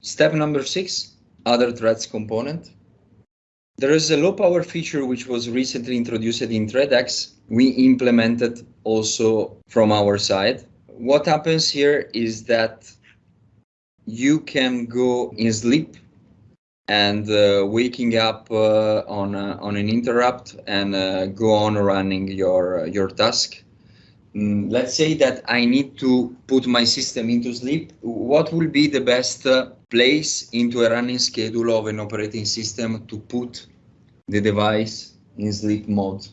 Step number six, other threads component. There is a low power feature which was recently introduced in ThreadX. We implemented also from our side. What happens here is that you can go in sleep and uh, waking up uh, on a, on an interrupt and uh, go on running your your task. Mm, let's say that I need to put my system into sleep. What will be the best uh, place into a running schedule of an operating system to put the device in sleep mode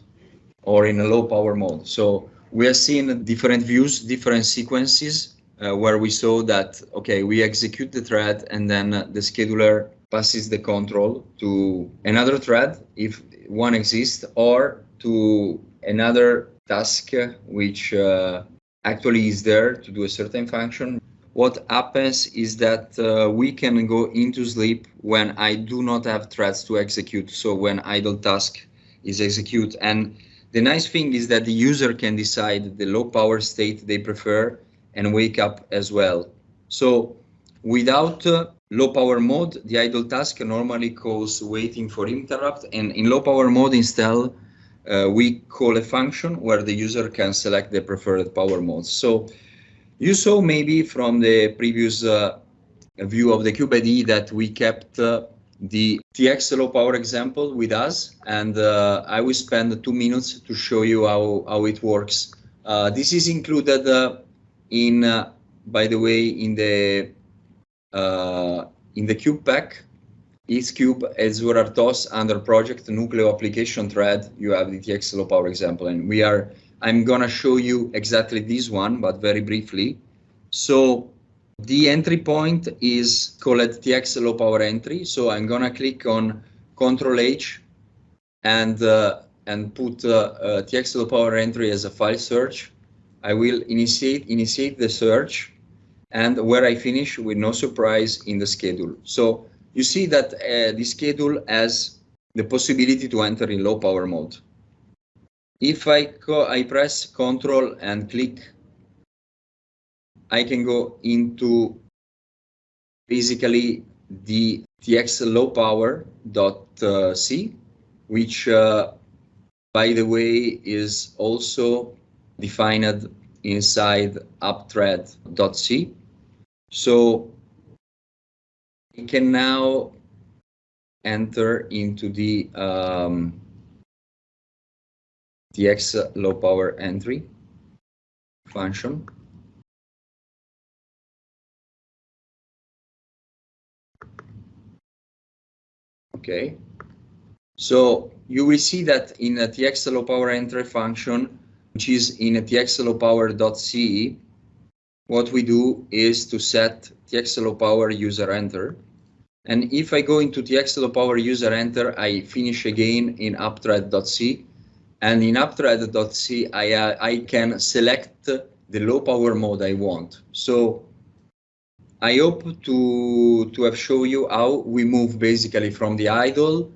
or in a low power mode? So we are seeing different views, different sequences uh, where we saw that, okay, we execute the thread and then the scheduler passes the control to another thread if one exists or to another task which uh, actually is there to do a certain function. What happens is that uh, we can go into sleep when I do not have threads to execute. So when idle task is execute. And the nice thing is that the user can decide the low power state they prefer and wake up as well. So without uh, low power mode, the idle task normally calls waiting for interrupt. And in low power mode instead, uh, we call a function where the user can select the preferred power mode. So you saw maybe from the previous uh, view of the CubeIDE that we kept uh, the TX low power example with us, and uh, I will spend two minutes to show you how, how it works. Uh, this is included uh, in, by the way, in the in the cube pack X-Cube Azure RTOS under project Nucleo application thread, you have the TX low power example. And we are, I'm gonna show you exactly this one, but very briefly. So the entry point is called TX low power entry. So I'm gonna click on Control H and uh, and put uh, uh, TX low power entry as a file search. I will initiate initiate the search and where I finish with no surprise in the schedule. So you see that uh, the schedule has the possibility to enter in low power mode. If I, I press Control and click, I can go into basically the tx low power dot uh, c, which uh, by the way is also defined inside appthread.c. So we can now enter into the um, TX low power entry function. Okay, so you will see that in a TX low power entry function, which is in a TX low power.c, what we do is to set TX low power user enter. And if I go into TX low power user enter, I finish again in appthread.c. And in appthread.c, I, uh, I can select the low power mode I want. So I hope to, to have shown you how we move basically from the idle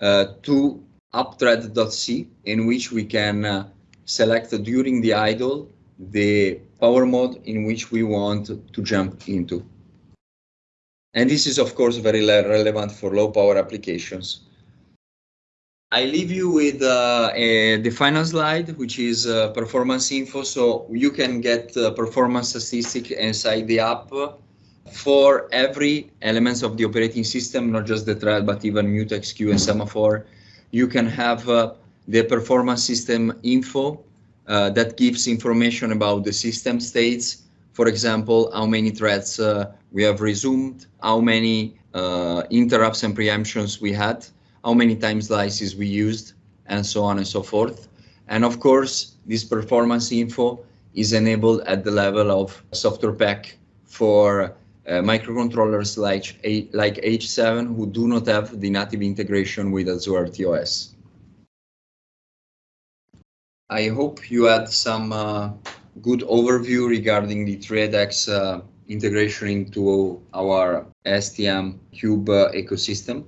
uh, to appthread.c, in which we can uh, select during the idle the power mode in which we want to jump into. And this is, of course, very relevant for low power applications. I leave you with uh, a, the final slide, which is uh, performance info. So you can get uh, performance statistics inside the app for every elements of the operating system, not just the thread, but even mutex, queue, and semaphore. You can have uh, the performance system info uh, that gives information about the system states. For example, how many threads uh, we have resumed, how many uh, interrupts and preemptions we had, how many time slices we used, and so on and so forth. And of course, this performance info is enabled at the level of software pack for uh, microcontrollers like, like H7 who do not have the native integration with Azure RTOS. I hope you had some uh, good overview regarding the ThreadX uh, integration into our STM Cube uh, ecosystem.